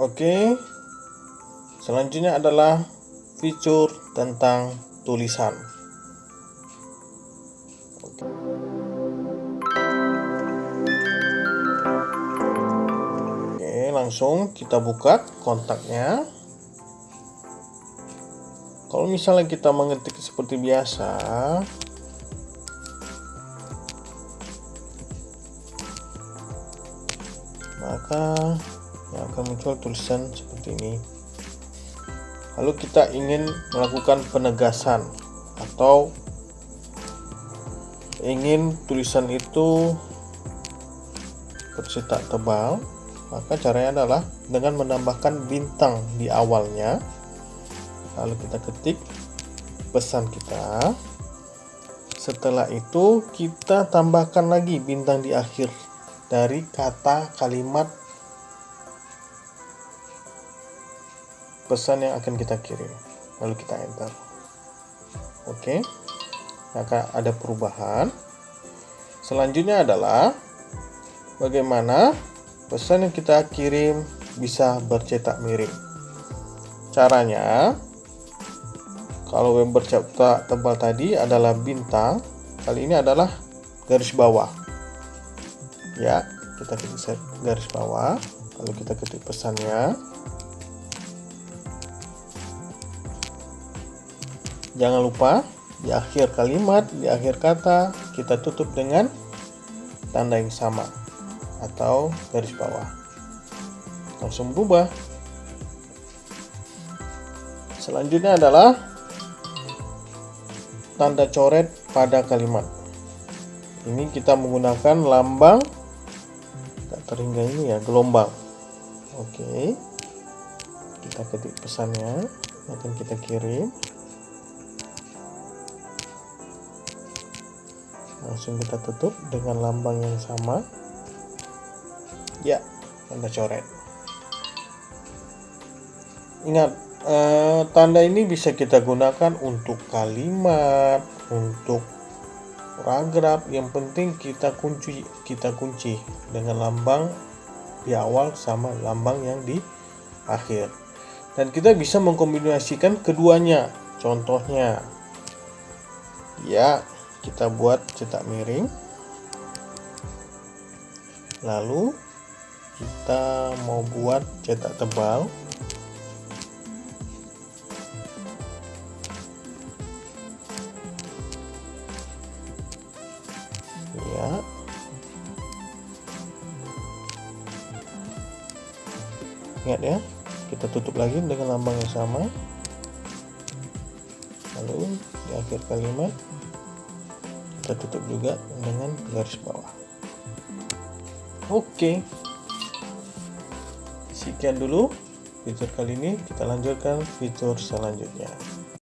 Oke. Selanjutnya adalah fitur tentang tulisan. Oke, langsung kita buka kontaknya. Kalau misalnya kita mengetik seperti biasa, maka akan muncul tulisan seperti ini. Lalu kita ingin melakukan penegasan atau ingin tulisan itu bercetak tebal, maka caranya adalah dengan menambahkan bintang di awalnya lalu kita ketik pesan kita setelah itu kita tambahkan lagi bintang di akhir dari kata kalimat pesan yang akan kita kirim. Lalu kita enter. Oke. Maka ada perubahan. Selanjutnya adalah bagaimana pesan yang kita kirim bisa bercetak miring. Caranya kalau yang bercetak tebal tadi adalah bintang, kali ini adalah garis bawah. Ya, kita ketik garis bawah, lalu kita ketik pesannya. Jangan lupa di akhir kalimat, di akhir kata, kita tutup dengan tanda yang sama atau garis bawah. Langsung berubah. Selanjutnya adalah tanda coret pada kalimat. Ini kita menggunakan lambang tak terhingga ini ya, gelombang. Oke. Kita ketik pesannya, akan kita kirim. Langsung kita tutup dengan lambang yang sama. Ya, tanda coret. Ingat, Uh, tanda ini bisa kita gunakan untuk kalimat, untuk paragraf. Yang penting kita kunci, kita kunci dengan lambang di awal sama lambang yang di akhir. Dan kita bisa mengkombinasikan keduanya. Contohnya, ya kita buat cetak miring. Lalu kita mau buat cetak tebal. Ya. Ingat ya kita tutup lagi dengan lambang yang sama. Lalu di akhir kalimat kita tutup juga dengan garis bawah. Oke. Sekian dulu fitur kali ini. Kita lanjutkan fitur selanjutnya